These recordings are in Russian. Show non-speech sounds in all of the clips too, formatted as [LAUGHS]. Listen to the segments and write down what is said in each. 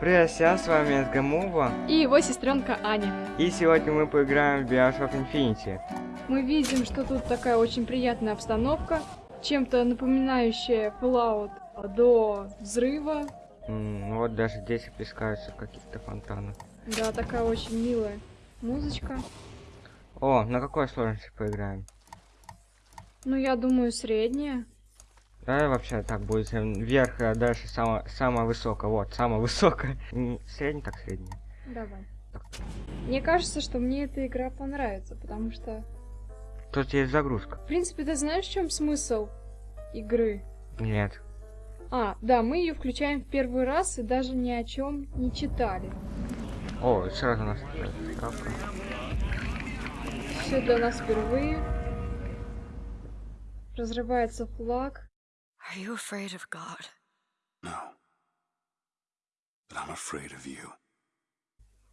Привет всем, с вами Сгамова. И его сестренка Аня. И сегодня мы поиграем в Bioshock Infinity. Мы видим, что тут такая очень приятная обстановка, чем-то напоминающая Fallout до взрыва. М, вот даже здесь плескаются какие-то фонтаны. Да, такая очень милая музычка. О, на какой сложности поиграем? Ну, я думаю, средняя. Давай вообще так будет э, вверх, а дальше самое, самое высокое. Вот, самое высокое. [LAUGHS] М, Средний так средний. Давай. Мне кажется, что мне эта игра понравится, потому что... Тут есть загрузка. В принципе, ты знаешь, в чем смысл игры? Нет. А, да, мы ее включаем в первый раз и даже ни о чем не читали. О, сразу у нас э, шкафка. Все для нас впервые. Разрывается флаг. Are you afraid of God? No. But I'm afraid of you.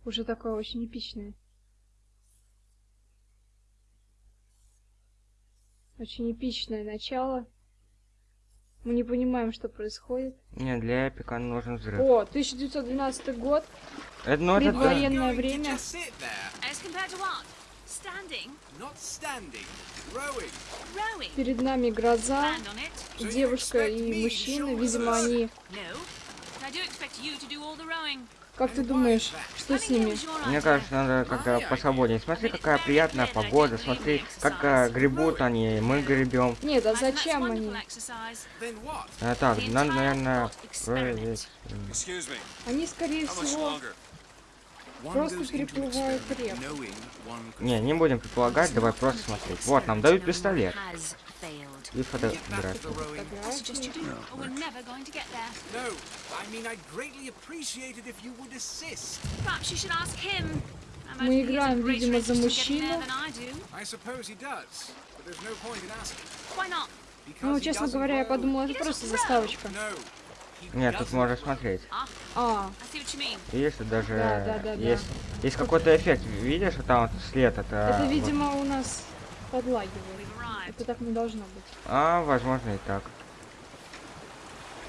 Уже такое очень эпичное. Очень эпичное начало. Мы не понимаем, что происходит. Не, для эпика нужен взрыв. О, 1912 год, Это, ну, это предвоенное время. Перед нами гроза, девушка и мужчина. Видимо, они... Как ты думаешь, что с ними? Мне кажется, надо как-то посвободнее. Смотри, какая приятная погода. Смотри, как э, гребут они, мы гребем. Нет, а зачем они? А, так, надо, наверное, проверить. Me. Они, скорее всего, Просто переплывают experiment рек. knowing one could Не, не будем предполагать, давай просто смотреть. Вот, нам дают пистолет. И фотографию. Мы играем, видимо, за мужчину. Ну, честно говоря, я row. подумала, это просто заставочка. Нет, тут можно смотреть. А, тут даже Да, да, да, да. есть, есть какой-то эффект. Видишь, там вот след, это... это, видимо, у нас подлагивает. Это так не должно быть. А, возможно и так.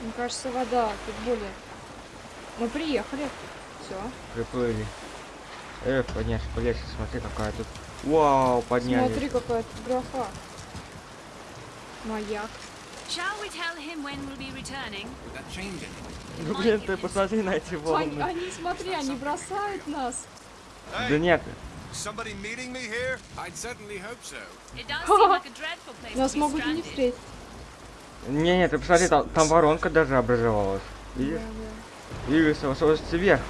Мне кажется, вода тут более... Мы приехали. Все. Приплыли. Эх, подняться по лестнице, смотри, какая тут... Вау, поднялись. Смотри, какая тут графа. Маяк. Shall we tell him when we'll be returning? Would that change anything? Ну, блин, ты посмотри на эти Они, волны. они, смотри, они бросают нас. Да нет, Somebody meeting me here? I'd certainly hope so. It does seem like a dreadful place Нас могут и не встретить. не, не, ты посмотри, там, там воронка даже образовалась. Видишь? Двигаться, высовываться вверх.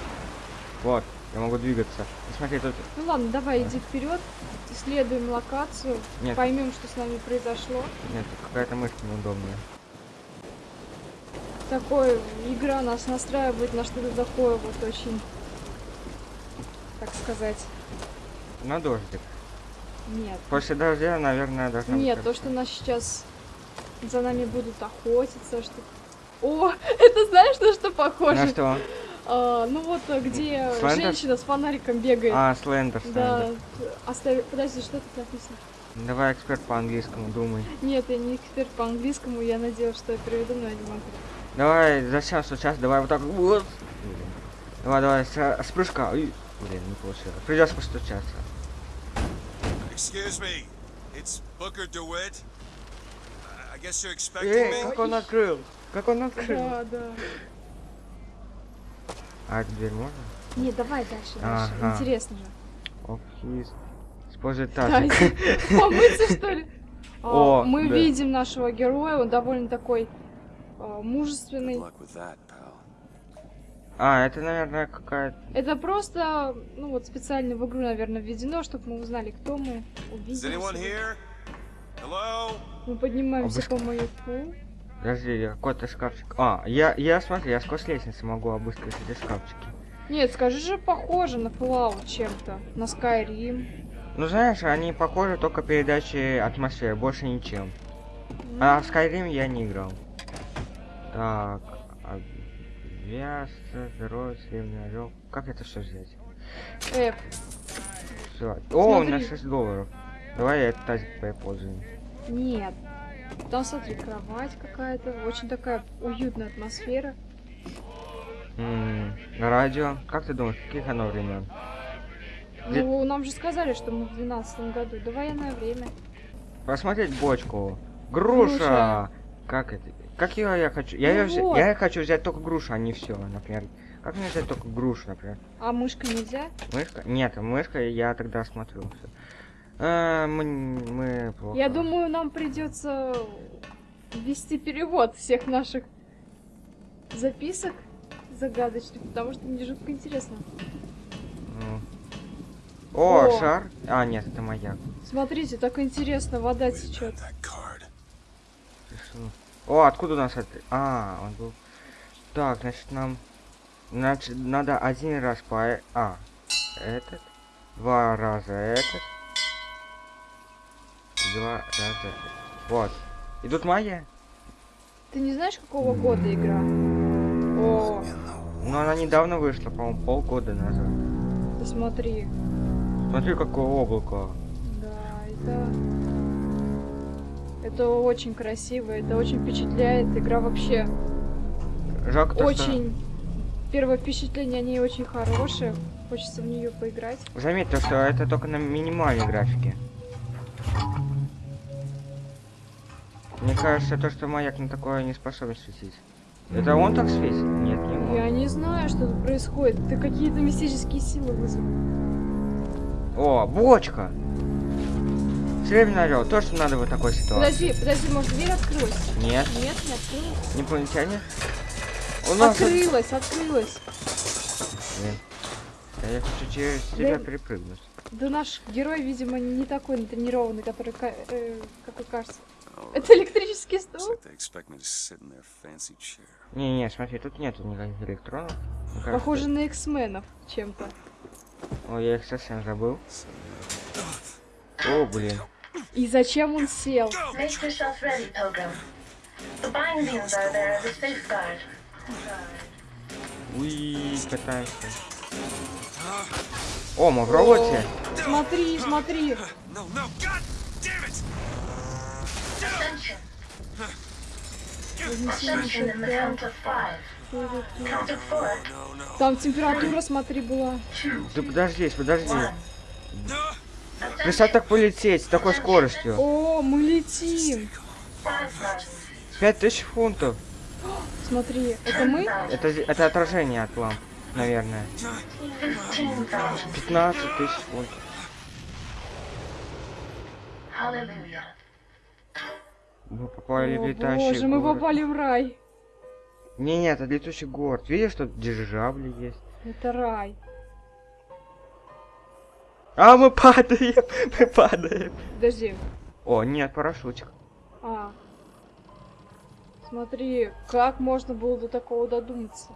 Вот, я могу двигаться. И смотри, тут... Ну ладно, давай иди вперед, исследуем локацию, Нет. поймем, что с нами произошло. Нет, какая-то мышка неудобная. Такое игра нас настраивает на что-то такое вот очень, так сказать, На дождик. нет. После дождя, наверное, должна быть Нет, то, хорошо. что нас сейчас за нами будут охотиться, что... О, [LAUGHS] это знаешь, на что похоже? На что? А, ну вот, э, где Слендер? женщина с фонариком бегает. А, слендер, да, слендер. оставь... Подожди, что тут написано? Давай эксперт по английскому, думай. Нет, я не эксперт по английскому, я надеялась, что я переведу, но я не могу. Давай, зачем сейчас? Давай вот так. Вот. Блин. Давай, давай, с, с прыжка. Ой, блин, не получилось. Придется постучаться. Excuse me. It's Booker DeWitt. I guess you're expecting Эй, me? как он открыл? Как он открыл? Да, да. А, эту дверь можно? Не, давай дальше, дальше. Ага. Интересно же. Оф, хиз. Используй Да, тазик. [LAUGHS] помыться, что ли? А, О, Мы да. видим нашего героя, он довольно такой а, Good мужественный. А, это, наверное, какая-то... Это просто, ну вот специально в игру, наверное, введено, чтобы мы узнали, кто мы, увидели. Мы поднимаемся Обыск- по маяку. Подожди, какой-то шкафчик. А, я, я, смотри, я сквозь лестницы могу обыскивать эти шкафчики. Нет, скажи же, похоже на Fallout чем-то. На Skyrim. Ну, знаешь, они похожи только передачей атмосферы, больше ничем. А в Skyrim я не играл. Так, авиация, здоровье, сливный орел. Как это все взять? F. Все. О, у меня Смотри. 6 долларов. Давай я этот тазик поиспользуем. Нет. Там, смотри, кровать какая-то. Очень такая уютная атмосфера. М, Радио. Как ты думаешь, каких оно времен? Ну, нам же сказали, что мы в 12 году. Да военное время. Посмотреть бочку. Груша. Груша. Как это? Как ее я хочу? Я, Ну взя- вот. я хочу взять только грушу, а не все, например. Как мне взять только грушу, например? А мышка нельзя? Мышка? Нет, мышка я тогда смотрю. всё. А, мы, мы плохо. Я думаю, нам придется ввести перевод всех наших записок загадочных, потому что мне жутко интересно. Ну. О, О. шар? А, нет, это маяк. Смотрите, так интересно, вода течет. О, откуда у нас это? А, он был. Так, значит, нам. Значит, надо один раз по. А, этот. Два раза этот. Два раза. Вот. И тут моя. Ты не знаешь, какого года игра? О, Но она недавно вышла, по-моему, полгода назад. посмотри. Смотри, какое облако. Да, это... Это очень красиво, это очень впечатляет. Игра вообще Жалко то, что- очень... Первое впечатление о ней очень хорошее. Хочется в нее поиграть. Заметь то, что это только на минимальной графике. Мне кажется, то, что маяк на такое не способен светить. Это он так светит? Нет, не он. Я не знаю, что тут происходит. Ты какие-то мистические силы вызвал. О, бочка! Серебряный орел, то, что надо в такой ситуации. Подожди, подожди, может дверь открылась? Нет, Нет, не открылась. инопланетяне? У нас... Открылась, открылась. Блин. Да я хочу через тебя Да- перепрыгнуть. Да наш герой, видимо, не такой натренированный, который, э, какой кажется. Это электрический стул? Не-не, смотри, тут нету никаких электронов. Похоже на X-менов чем-то. О, я их совсем забыл. О, блин. И зачем он сел? Уи, катаемся. О, мы в роботе. Смотри, смотри. No, no, God damn it! Ascension. Вознесение Ascension in the count of five. Count of four. No, no. Там температура, смотри, была. Да подожди, подожди. Представь так полететь с такой скоростью. О, мы летим. Пять тысяч фунтов. Смотри, это мы? Это, это отражение от ламп, наверное. Fifteen thousand. 15 тысяч фунтов. Hallelujah. Мы попали в О, летающий боже, мы город. попали в рай. Не, нет, это летающий город. Видишь, тут дирижабли есть. Это рай. А, мы падаем, [LAUGHS] мы падаем. Подожди. О, нет, парашютик. А. Смотри, как можно было до такого додуматься?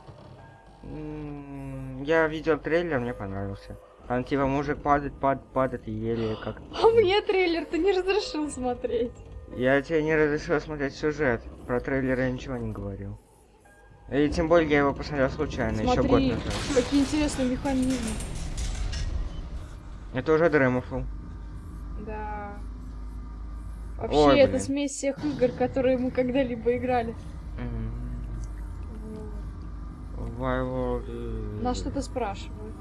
М, Я видел трейлер, мне понравился. Там типа мужик падает, падает, падает и еле как... А мне трейлер ты не разрешил смотреть. Я тебе не разрешил смотреть сюжет. Про трейлер я ничего не говорил. И тем более я его посмотрел случайно, еще год Смотри, назад. какие интересные механизмы. Это уже Дремофл. Да. Вообще, Ой, это блин. смесь всех игр, которые мы когда-либо играли. Вот. Вайворд. э, Нас что-то спрашивают.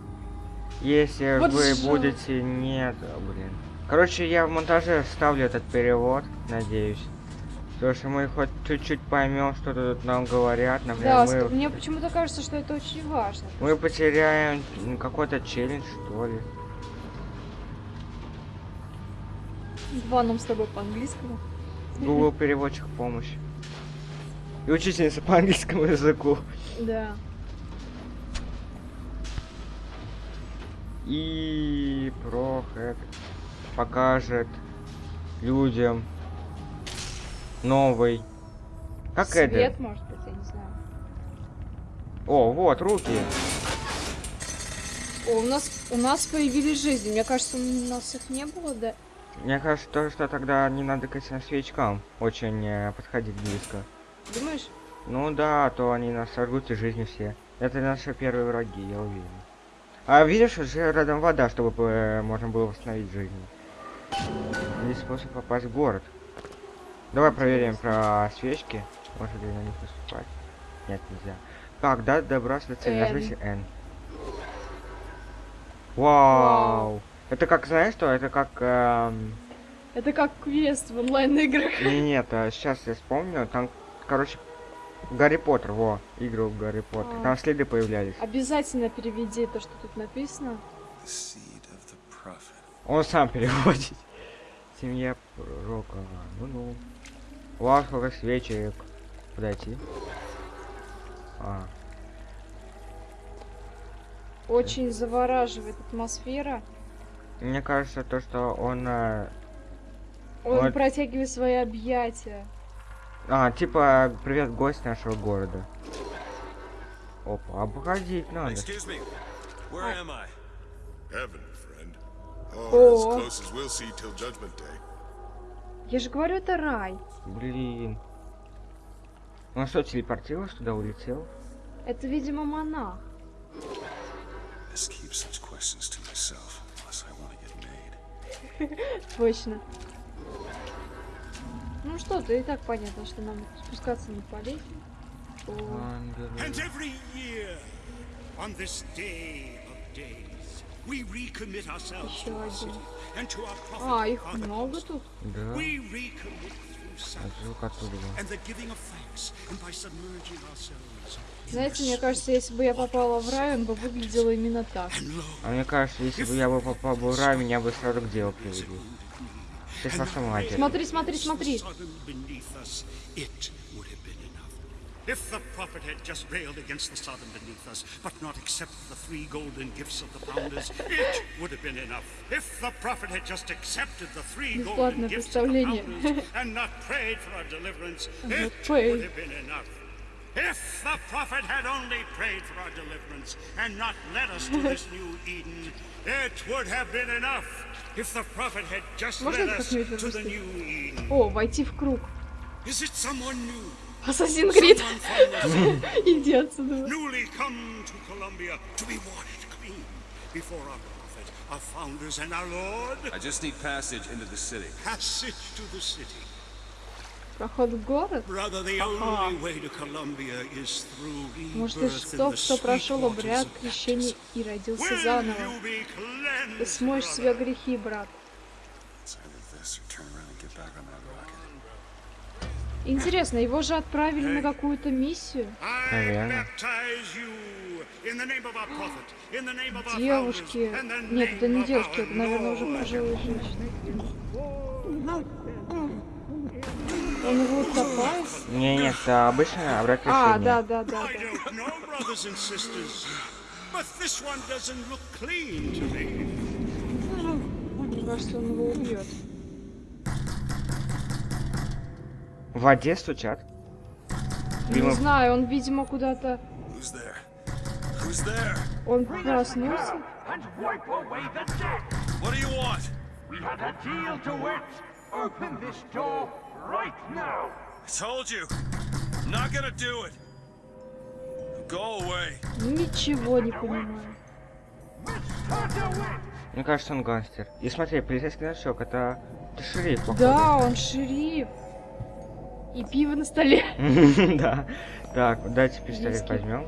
Если Вот вы будете... Нет, блин. Короче, я в монтаже вставлю этот перевод, надеюсь. Потому что мы хоть чуть-чуть поймем, что тут нам говорят. Например, Да, мы, мне почему-то кажется, что это очень важно. мы потеряем какой-то челлендж, что ли. Два нам с тобой по-английскому. Google переводчик помощь. И учительница по английскому языку. Да. И Прохед покажет людям новый. Как Свет, это? может быть, я не знаю. О, вот, руки. О, у нас, у нас появились жизни. Мне кажется, у нас их не было, да? Мне кажется, то, что тогда не надо к этим свечкам очень э, подходить близко. Думаешь? Ну да, а то они нас сожгут и жизни все. Это наши первые враги, я уверен. А видишь, уже рядом вода, чтобы э, можно было восстановить жизнь. Есть способ попасть в город. Давай проверим про свечки. Можно ли на них наступать? Нет, нельзя. Так, да, добраться до цели, Н. нажмите N. Вау. Это как, знаешь что, это как... эм, Это как квест в онлайн-играх. Не, нет, сейчас я вспомню, там, короче, Гарри Поттер, во, игру в Гарри Поттер. А. Там следы появлялись. Обязательно переведи то, что тут написано. Он сам переводит. [LAUGHS] Семья пророка. Ну-ну. Вау, сколько свечек. Подойти. А, Очень завораживает атмосфера. мне кажется, то, что он... э, Он Вот. протягивает свои объятия. А, типа, привет, гость нашего города. Опа, обходить надо. Excuse me. Where am I? Heaven, Day. Я же говорю, это рай. Блин. Он что, телепортировался туда, улетел? Это, видимо, монах. [LAUGHS] Точно. Ну что, то и так понятно, что нам спускаться не полезет. О, Еще один. А, их много тут. Да. Sacrifice оттуда. был. and the giving of thanks, and by submerging ourselves. in Знаете, мне кажется, если бы я попала в рай, он бы выглядел именно так. А мне кажется, если бы я бы попал бы в рай, меня бы сразу к делу привели. Ты матерью. Смотри, смотри, смотри. If the prophet had just railed against the Sodom beneath us, but not accepted the three golden gifts of the founders, it would have been enough. If the prophet had just accepted the three golden Бесплатное gifts of the представление. founders [LAUGHS] and not prayed for our deliverance, it prayed. would have been enough. If the prophet had only prayed for our deliverance and not led us to this [LAUGHS] new Eden, it would have been enough. If the prophet had just Можно led это us как-нибудь to the запустить? new Eden. О, войти в круг. Is it someone new? Ассасин Крид. Иди отсюда. our founders, and our Lord? I just need passage into the city. Passage to the city. Проход в город. Brother, the only way to Columbia is through Может, in тот, кто прошел обряд крещения и родился заново. Ты смоешь себя грехи, брат. It's either this or turn around and get back on that rocket. Интересно, его же отправили на какую-то миссию. Наверное. Девушки. Нет, это не девушки, это, наверное, уже пожилые женщины. Он его утопает? Не, нет, это обычно обрат А, да, да, да, да. Мне кажется, он его убьет. В воде стучат. Не Видимо, знаю, он, видимо, куда-то... Он проснулся? right now. I told you. I'm not gonna do it. Ничего не понимаю. Мне кажется, он гангстер. И смотри, полицейский значок, это, это шериф, походу. Да, он шериф. И пиво на столе. [LAUGHS] Да. Так, давайте пистолет возьмем.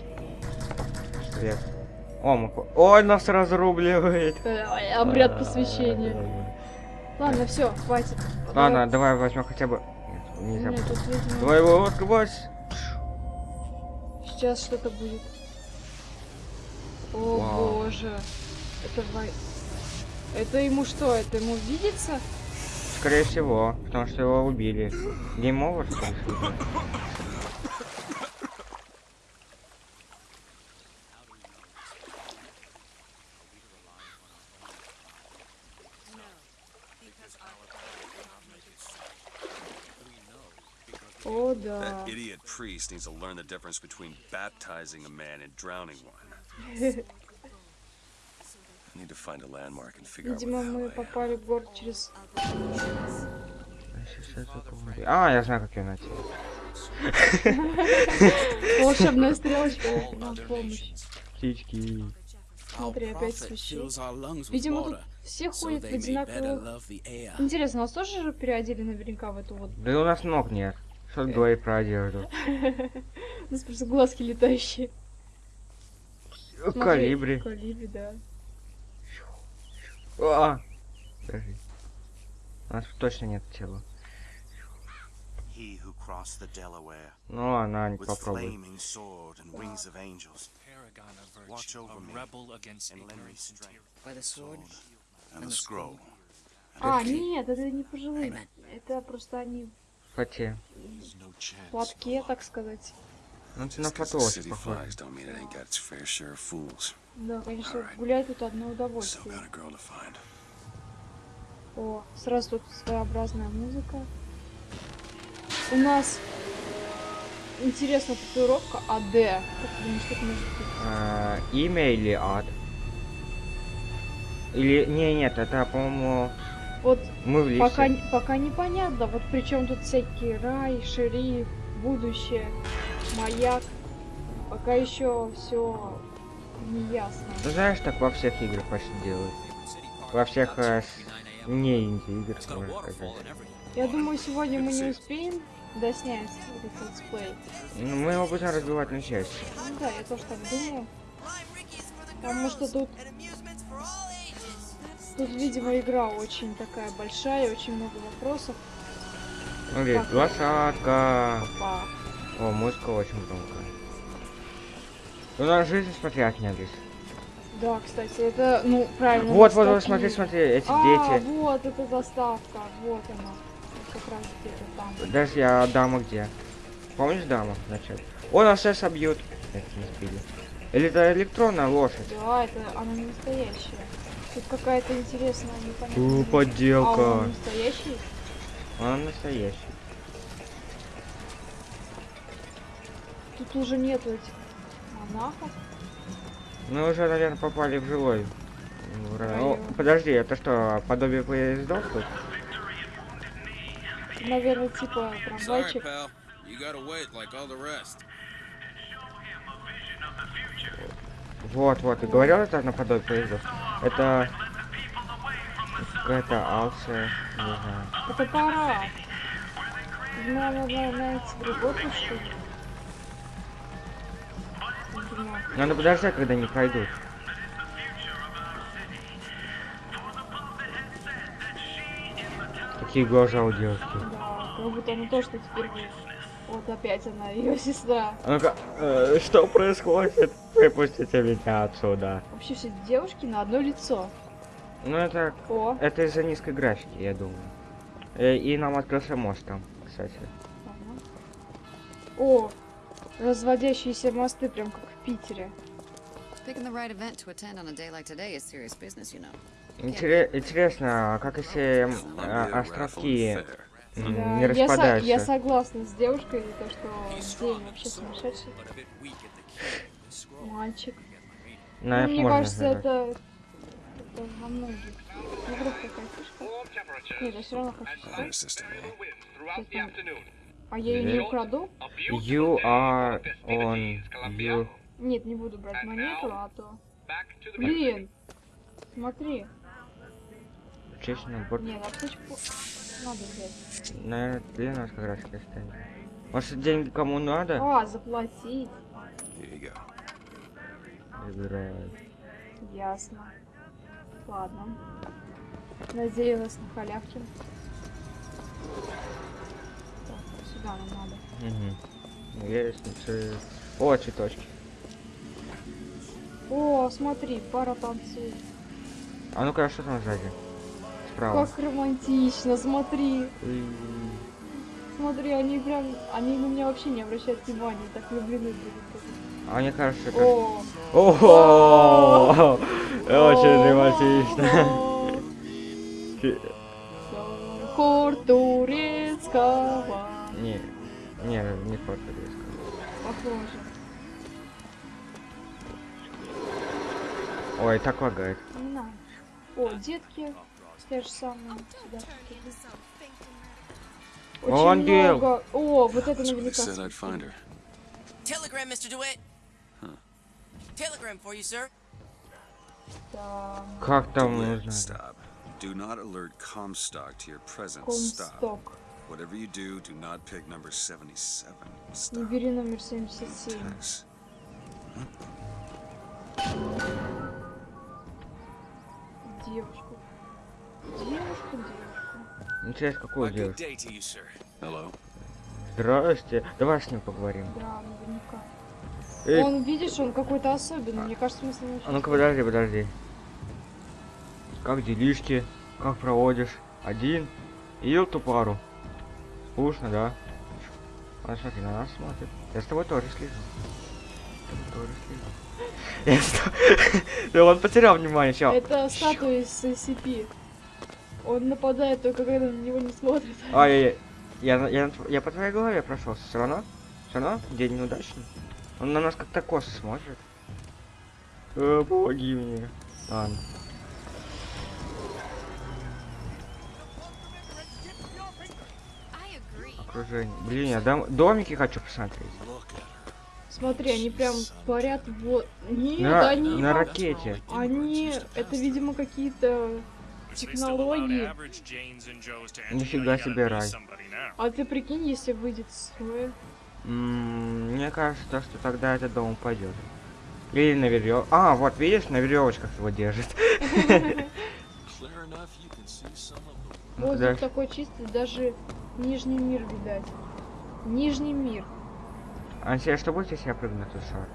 Пистолет. О, мы... Ой, нас разрубливает. Э, Обряд посвящения. Ладно, все, хватит. Ладно, давай возьмем хотя бы... Нет, нельзя. Нет, тут, видимо, Давай его открывать. сейчас что-то будет. О Вау. боже. Это. Это ему что? Это ему видится? Скорее всего, потому что его убили. Гейм овер, что ли? О, да. That idiot priest needs to learn the difference between baptizing a man and drowning one. I need to find a landmark and figure out Видимо, мы попали в город через... А, я знаю, как ее найти. [LAUGHS] Волшебная стрелочка на помощь. Птички. Смотри, опять священник. Видимо, тут все ходят в одинаковых... Интересно, нас тоже же переодели наверняка в эту вот... Да у нас ног нет. Что ты говоришь про одежду? У нас просто глазки летающие. Калибри. Калибри, да. А! Подожди. У нас точно нет тела. Ну And the scroll. А, нет, это не пожилые. Это просто они Фате. В платке, так сказать. Ну ты на фотосе city Да, конечно, гулять тут одно удовольствие. О, сразу тут своеобразная музыка. У нас интересная татуировка АД. Как ты думаешь, что это может быть? А, имя или ад? Или... Не, нет, это, по-моему, Вот мы в лифте. пока, не- пока непонятно, вот причем тут всякие рай, шериф, будущее, маяк. Пока еще все ясно. Ну, знаешь, так во всех играх почти делают. Во всех э, с- не инди-играх, можно сказать. Я думаю, сегодня мы не успеем доснять этот летсплей. Ну, мы его будем разбивать на части. Ну да, я тоже так думаю. Потому что тут, тут, видимо, игра очень такая большая, очень много вопросов. Смотри, лошадка. Опа. О, музыка очень громкая. У нас жизнь смотрят не здесь. Да, кстати, это, ну, правильно. Вот, вот, вот, смотри, смотри, эти а, дети. вот, это заставка, вот она. Как раз где-то там. Подожди, а дама где? Помнишь даму вначале? О, нас сейчас обьют. Это не сбили. Или это электронная лошадь? Да, это она не настоящая. Тут какая-то интересная, непонятная. У, подделка. А он настоящий? Он настоящий. Тут уже нету этих Мы уже, наверное, попали в жилой. в ра- О, подожди, это что, подобие поездов тут? Наверное, типа трамвайчик. Вот, вот, ты говорил, это наподобие поездов. Это какая-то алция, не знаю. Это пора. Надо найти другой что ли? Надо подождать, когда они пройдут. Какие глаза у девушки. Да, как будто она тоже тут впервые. Вот опять она, [LAUGHS] ее сестра. А ну-ка, э, что происходит? Выпустите меня отсюда. Вообще все девушки на одно лицо. Ну это, О, это из-за низкой графики, я думаю. Э, и нам открылся мост там, кстати. ага. О, разводящиеся мосты, прям как Питере. Picking the right event to attend on a day like today is serious business, you know. Интере- интересно, как если а, островки Да, не я, со- распадаются? я согласна с девушкой, то, что день вообще сумасшедший мальчик. На Ну, F мне кажется, это, это во многих играх такая фишка. Нет, я все равно хочу А я ее не украду? You are on you. Нет, не буду брать монету, а то... Блин! Смотри. Честь набор. Нет, аптечку надо взять. Наверное, для нас как раз оставим. Может, деньги кому надо? А, заплатить. Забирают. Ясно. Ладно. Надеялась на халявки. Так, сюда нам надо. Угу. Лестницы. О, цветочки. О, смотри, пара танцует. А ну-ка, что там сзади? Справа. Как романтично, смотри. И- Смотри, они прям, они на меня вообще не обращают внимания, так влюблены. А мне кажется, как... О! Очень романтично. Хор турецкого. Не, не, не по-турецки. Похоже. Ой, так лагает. Не надо. О, детки те же самые. Сюда. Очень О, ангел. много. О, вот это наверняка. Telegram, Mr. DeWitt. Telegram for you, sir. Да, Как там нужно? Stop. Do not alert Comstock to your presence. Stop. Комсток. Whatever you do, do not pick number 77. Не Stop. бери номер 77. Tess. Девушку. Девушку, девушку. Интересно, какую A good девушку? you. Здрасте. Давай с ним поговорим. Да, наверняка. Эй, Он, видишь, он какой-то особенный. Мне кажется, мы с ним а ну-ка подожди, подожди. Как делишки? Как проводишь? Один? И эту пару? Скучно, да? А смотри, на нас смотрит. Я с тобой тоже слежу. Я тоже слежу. [LAUGHS] Он потерял внимание, чел. Это статуя из SCP. Он нападает только когда на него не смотрит. [LAUGHS] Ай, я, я, я, я по твоей голове прошел. Все равно? Все равно? День неудачный. Он на нас как-то косо смотрит. Э, помоги мне. Ладно. Окружение. Блин, я дом... домики хочу посмотреть. Смотри, они прям парят вот. Нет, На, они. на ракете. Они. Это, видимо, какие-то технологии. Нифига себе рай. А ты прикинь, если выйдет строя. М, Мне кажется, то, что тогда этот дом упадет. Или на верев... А, вот видишь, на веревочках его держит. Воздух да. такой чистый, даже Нижний мир видать. Нижний мир. Ансия, что будет, если я прыгну тот шар?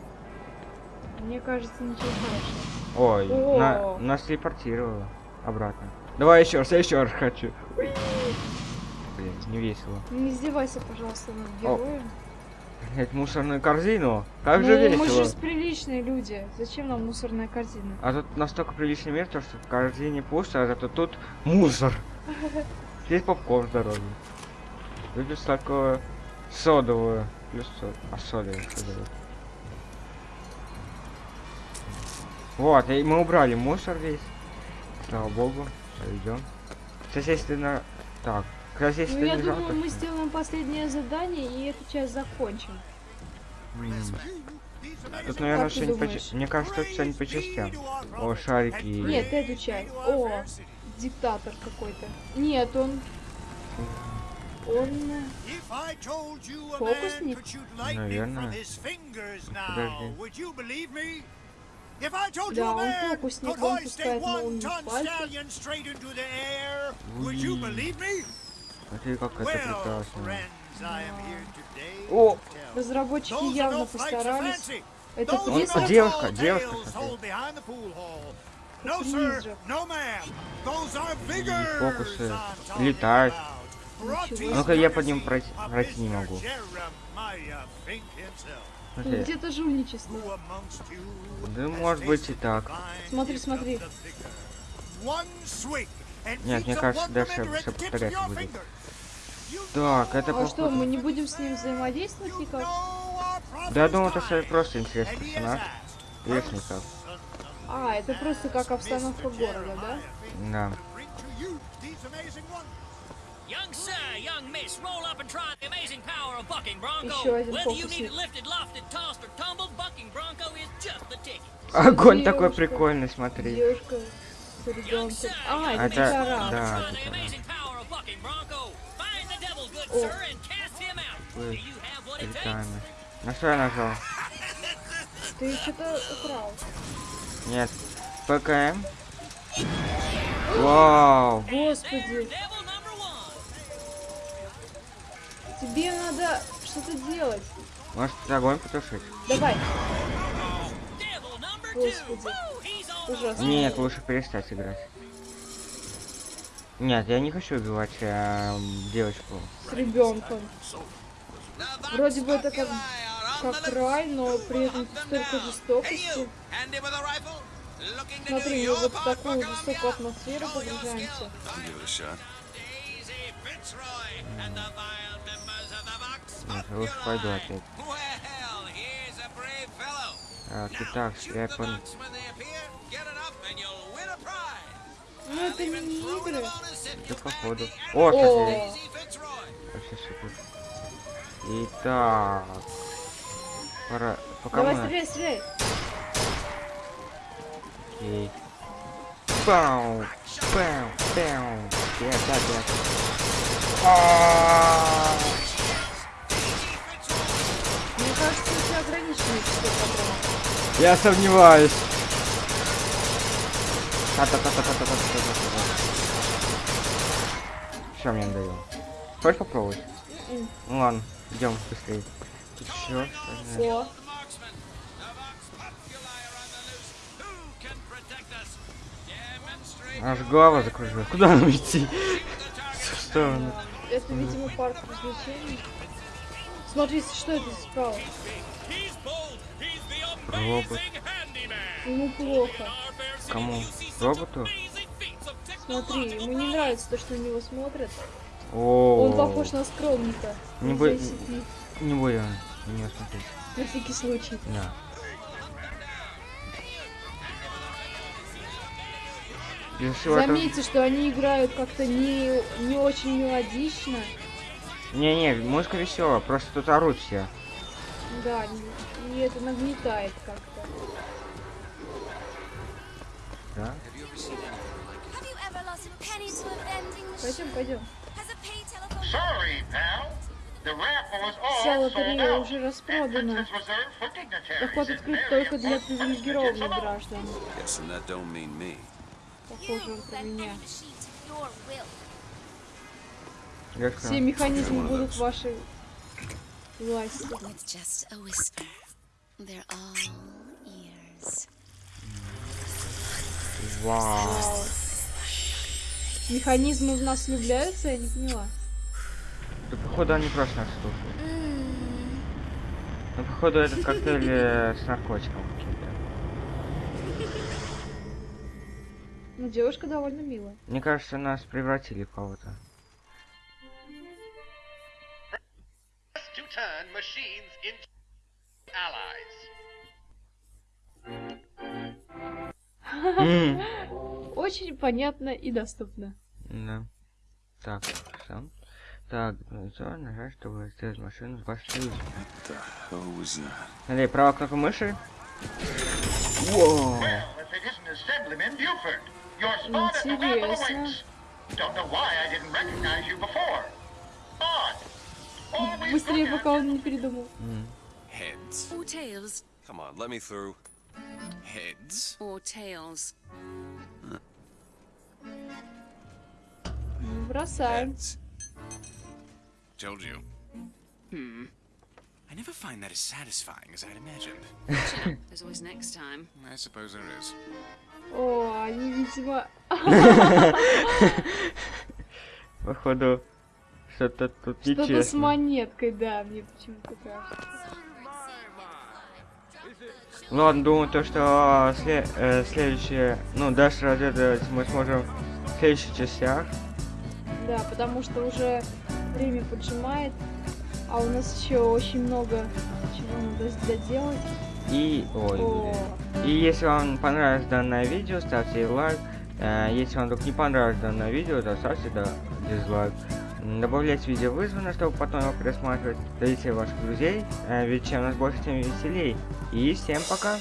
Мне кажется, ничего хорошего. Ой, О. на, нас телепортировало обратно. Давай еще раз, я еще раз хочу. Блин, не весело. Не издевайся, пожалуйста, над героем. Снять мусорную корзину? Как ну, же мы весело. же приличные люди. Зачем нам мусорная корзина? А тут настолько приличный мир, то, что в корзине пусто, а зато тут мусор. [LAUGHS] Здесь попкорн здоровый. Выпить такое содовую. Плюс сод... А что дает? Вот, и мы убрали мусор весь. Слава богу. Идем. Соответственно, так. Если Ну, ты я думаю, жалко, мы сделаем последнее задание и эту часть закончим. Тут, наверное, Как что-нибудь по... Мне кажется, тут что-нибудь по частям. О, шарики. Нет, эту часть. О, диктатор какой-то. Нет, он... Он... If I told you a man Фокусник? Наверное. from his fingers Подожди. now, would you believe me? If I told you Да, a он man фокусник, could он hoist a пускает one-ton пальцы. stallion straight into the air, would you Ui. believe me? Смотри, как это Well, прекрасно. friends, I am here today О! to tell. Разработчики Those are явно no flights of постарались. fancy. Это no девушка, tall девушка, tales смотри. told behind the pool hall. No, Это sir, призрак. no, ma'am. Those are И figures фокусы летают. Ну-ка, я под ним пройти, пройти не могу. Где-то жульничество. Да может быть и так. Смотри, смотри. Нет, мне кажется, дальше of повторяться будет. Так, это А что, мы не будем с ним взаимодействовать никак? Да я думал, это просто интересный персонаж. никак. son А, это просто как обстановка города, да? Да. Young sir, young miss, roll up and try the amazing power of bucking bronco. Еще один Whether you need фокусник. it lifted, lofted, tossed, or tumbled, bucking bronco is just the ticket. Огонь такой прикольный, смотри. Девушка с ребенком. А, это да. Это О. Ой, прикольно. На что я нажал? Ты что-то украл. Нет. ПКМ. Вау. Господи, Devil number one. Тебе надо что-то делать. Может огонь потушить? Давай. Господи. Ужасно. Нет, лучше перестать играть. Нет, я не хочу убивать эм, девочку. С ребенком. Вроде бы это как, как рай, но при этом столько жестокости. Смотри, мы вот в такую жестокую атмосферу погружаемся. Нет, я лучше пойду опять. Fellow. Так, итак, prize. Ну это не игры. Это походу. О. О. Вообще супер. Итак. Пора. Пока давай мы... стреляй, стреляй. Окей. Пау! Пау! Пау! Я так, я так. А, Мне кажется, у тебя ограниченное число патронов. Я сомневаюсь. Все, мне надоело. Хочешь попробовать? Ну ладно, идем быстрее. Тут еще О, Аж голова закружила. Куда нам идти? В сторону. это, видимо, парк развлечений. Смотри, что это справа? Робот. Ему плохо. Кому? Роботу? Смотри, ему не нравится то, что на него смотрят. О. Он похож на скромника. Не из бо- ICP. Не на него смотреть. На всякий случай. Да. Этого- Заметьте, что они играют как-то не, не очень мелодично. Не-не, музыка веселая, просто тут орут все. Да, не- и это нагнетает как-то. Да? Пойдем, пойдем. Вся лотерея уже распродана. Доход открыт только для привилегированных граждан. Похоже, он про меня. Все механизмы будут в вашей власти. Вау. Механизмы в нас влюбляются, я не поняла. Да походу они просто нас слушают. Ну походу этот коктейль с наркотиком каким-то. Ну, девушка довольно милая. Мне кажется, нас превратили в кого-то. Очень понятно и доступно. Да. Так, сам. Так, что, нажать, чтобы сделать машину с вашей that? Смотри, правая кнопка мыши. Воу. Well, if it isn't Assemblyman Buford, your spot at the raffle Интересно. awaits. Don't know why I didn't recognize you before. Odd. Always Быстрее, look at пока он не передумал. Heads. Or tails. Come on, let me through. Heads. Or tails. Ну, Бросаем. Told you. Hmm. I never find that as satisfying as I'd imagined. Chin up. There's always next time. I suppose there is. О, они, видимо... [LAUGHS] Походу, что-то тут Что-то с нечестно. монеткой, да, мне почему-то кажется. Ну ладно, думаю, то, что сле- э, следующее, ну, дальше разведывать мы сможем в следующих частях. Да, потому что уже время поджимает, а у нас еще очень много чего надо доделать. И, ой, и если вам понравилось данное видео, ставьте лайк. Э, если вам вдруг не понравилось данное видео, то ставьте да, дизлайк. М, Добавляйте видео вызвано, чтобы потом его пересматривать. Дарите ваших друзей, э, ведь чем нас больше, тем веселей. И всем пока!